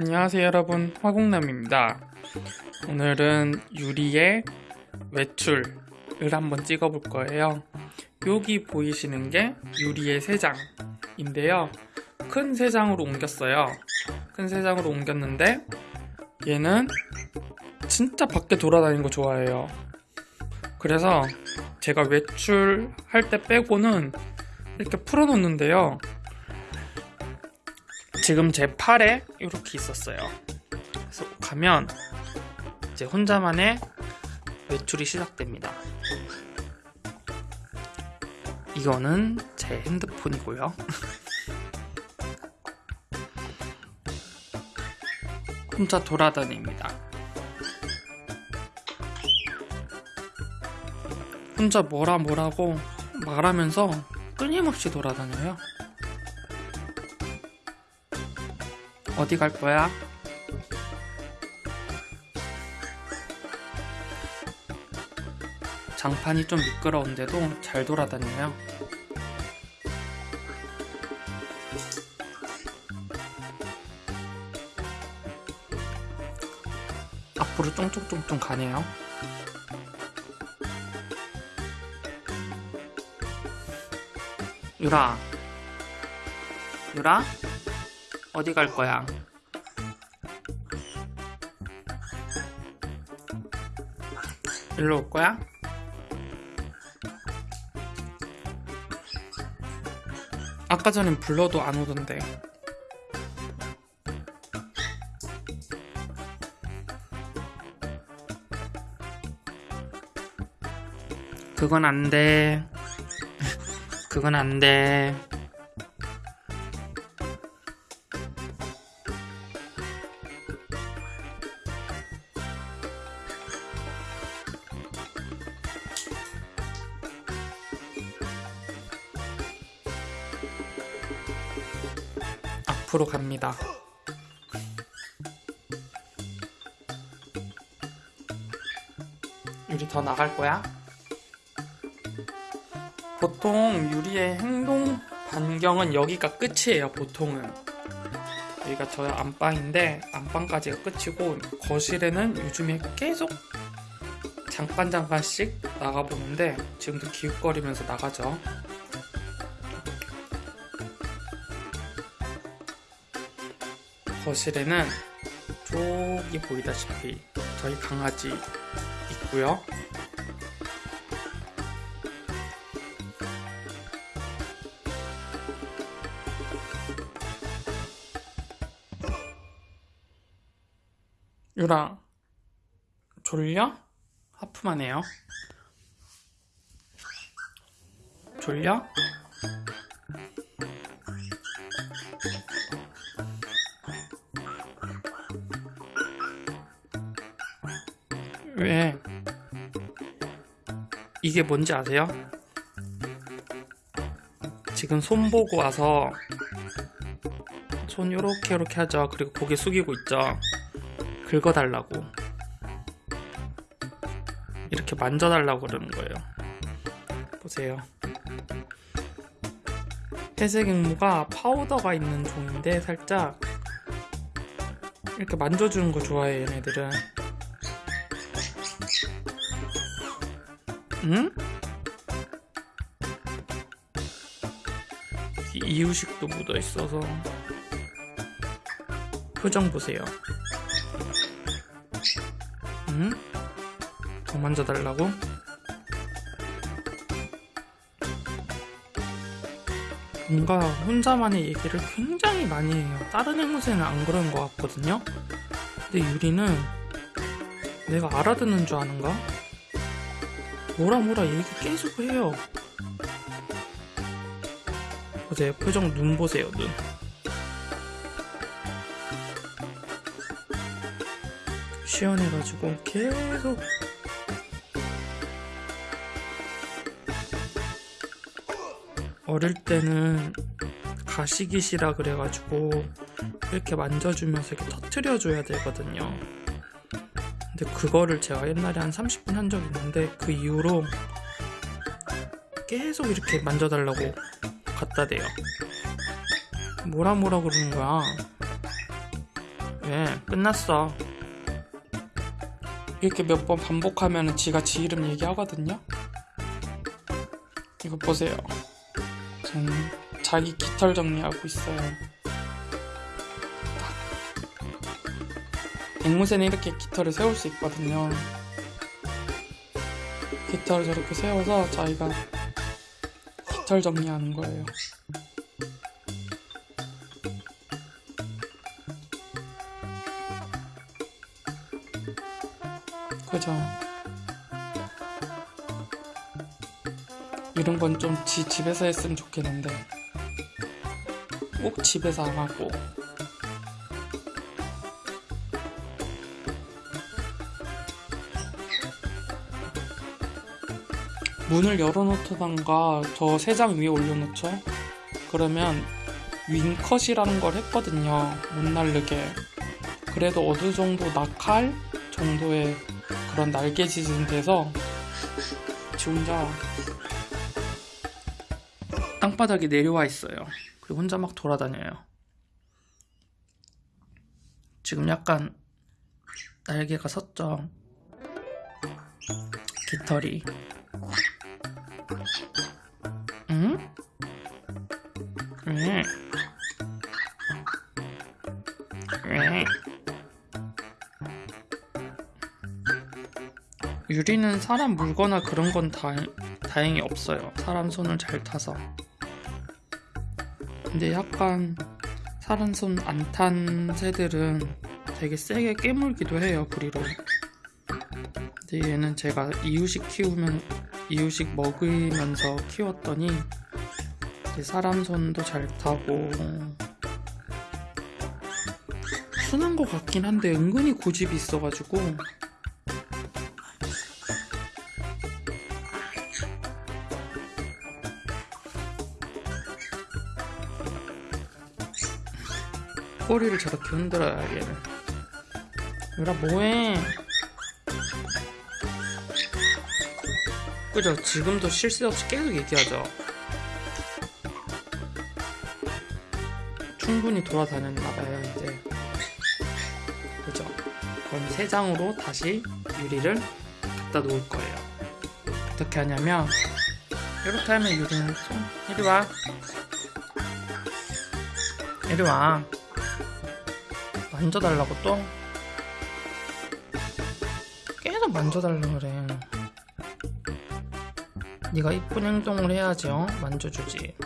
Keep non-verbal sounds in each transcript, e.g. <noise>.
안녕하세요 여러분. 화공남입니다. 오늘은 유리의 외출을 한번 찍어 볼 거예요. 여기 보이시는 게 유리의 세장인데요. 큰 세장으로 옮겼어요. 큰 세장으로 옮겼는데 얘는 진짜 밖에 돌아다니는 거 좋아해요. 그래서 제가 외출할 때 빼고는 이렇게 풀어 놓는데요 지금 제 팔에 이렇게 있었어요. 그래서 가면 이제 혼자만의 외출이 시작됩니다. 이거는 제 핸드폰이고요. <laughs> 혼자 돌아다닙니다. 혼자 뭐라 뭐라고 말하면서 끊임없이 돌아다녀요. 어디 갈 거야? 장판이 좀 미끄러운데도 잘 돌아다녀요. 앞으로 쫑쫑쫑쫑 가네요. 유라. 유라? 어디 갈 거야? 일로 올 거야? 아까 전엔 불러도 안 오던데. 그건 안 돼. <laughs> 그건 안 돼. 앞으로 갑니다. 유리 더 나갈 거야? 보통 유리의 행동 반경은 여기가 끝이에요, 보통은. 여기가 저의 안방인데, 안방까지가 끝이고, 거실에는 요즘에 계속 잠깐 잠깐씩 나가보는데, 지금도 기웃거리면서 나가죠. 거실에는 저기 보이다시피 저희 강아지 있고요. 유라 졸려? 하품하네요. 졸려? 왜? 이게 뭔지 아세요? 지금 손 보고 와서 손 요렇게 요렇게 하죠. 그리고 고개 숙이고 있죠. 긁어달라고. 이렇게 만져달라고 그러는 거예요. 보세요. 회색 앵무가 파우더가 있는 종인데 살짝 이렇게 만져주는 거 좋아해 얘네들은. 응? 이유식도 묻어 있어서 표정 보세요. 응? 더 만져달라고? 뭔가 혼자만의 얘기를 굉장히 많이 해요. 다른 앵무새는 안 그런 것 같거든요. 근데 유리는 내가 알아듣는 줄 아는가? 뭐라 뭐라 얘기 계속 해요. 보세요. 표정 눈 보세요, 눈. 시원해가지고 계속 어릴 때는 가시기시라 그래가지고 이렇게 만져주면서 이렇게 터트려줘야 되거든요. 근데 그거를 제가 옛날에 한 30분 한 적 있는데 그 이후로 계속 이렇게 만져달라고 갖다 대요. 뭐라 뭐라 그러는 거야. 왜? 끝났어. 이렇게 몇 번 반복하면 지가 지 이름 얘기하거든요. 이거 보세요. 저는 자기 깃털 정리하고 있어요. 앵무새는 이렇게 깃털을 세울 수 있거든요. 깃털을 저렇게 세워서 자기가 깃털 정리하는 거예요. 그죠? 이런 건 좀 지 집에서 했으면 좋겠는데 꼭 집에서 안 하고 문을 열어놓던가 저 세 장 위에 올려놓죠 그러면 윙컷이라는 걸 했거든요 못 날르게 그래도 어느 정도 낙할 정도의 그런 날개짓은 돼서 지 혼자 땅바닥에 내려와 있어요. 그리고 혼자 막 돌아다녀요. 지금 약간 날개가 섰죠. 깃털이. 응? 유리는 사람 물거나 그런 건 다행, 다행히 없어요. 사람 손을 잘 타서. 근데 약간 사람 손 안 탄 새들은 되게 세게 깨물기도 해요, 부리로. 근데 얘는 제가 이유식 키우면, 이유식 먹으면서 키웠더니 사람 손도 잘 타고 순한 것 같긴 한데 은근히 고집이 있어가지고. 꼬리를 저렇게 흔들어야 얘는. 유라 뭐해 그죠? 지금도 쉴새 없이 계속 얘기하죠. 충분히 돌아다녔나봐요 이제. 그죠? 그럼 세 장으로 다시 유리를 갖다 놓을 거예요. 어떻게 하냐면 이렇게 하면 유리는 손 이리 와. 이리 와. 만져달라고 또? 계속 만져달라 그래 네가 이쁜 행동을 해야지 어? 만져주지.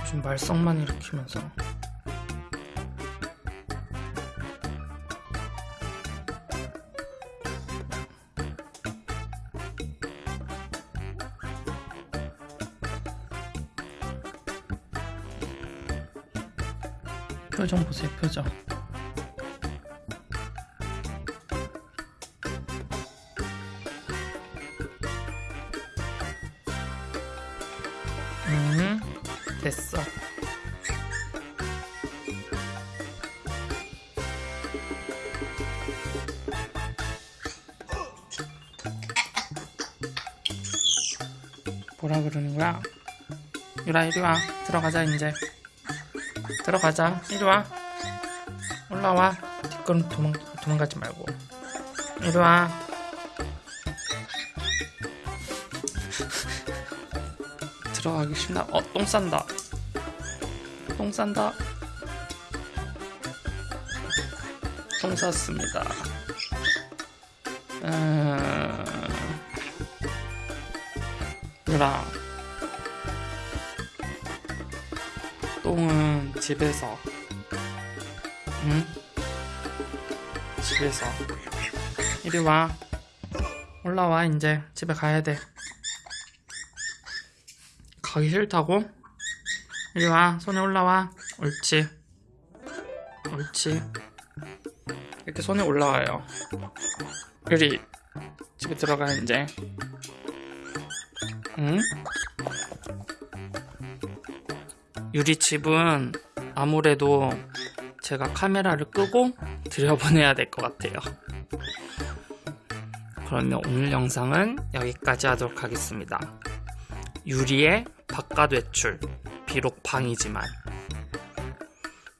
요즘 말썽만 일으키면서. 표정 보세요 표정 음, 됐어. 뭐라 그러는 거야? 유라 이리 와. 들어가자 이제. 들어가자. 이리 와. 올라와. 뒷걸음 도망 도망가지 말고. 이리 와 들어가기 싫나? 어, 똥 싼다. 똥 싼다. 똥 쌌습니다. 음... 얘라. 똥은 집에서. 응? 집에서. 이리 와. 올라와, 이제. 집에 가야 돼. 가기 싫다고? 이리 와 손에 올라와. 옳지. 옳지. 이렇게 손에 올라와요. 유리 집에 들어가 이제. 응? 유리 집은 아무래도 제가 카메라를 끄고 들여보내야 될 것 같아요. 그러면 오늘 영상은 여기까지 하도록 하겠습니다 유리의 바깥 외출 비록 방이지만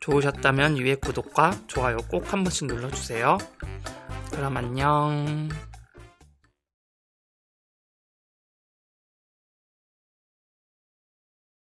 좋으셨다면 위에 구독과 좋아요 꼭 한 번씩 눌러주세요. 그럼 안녕.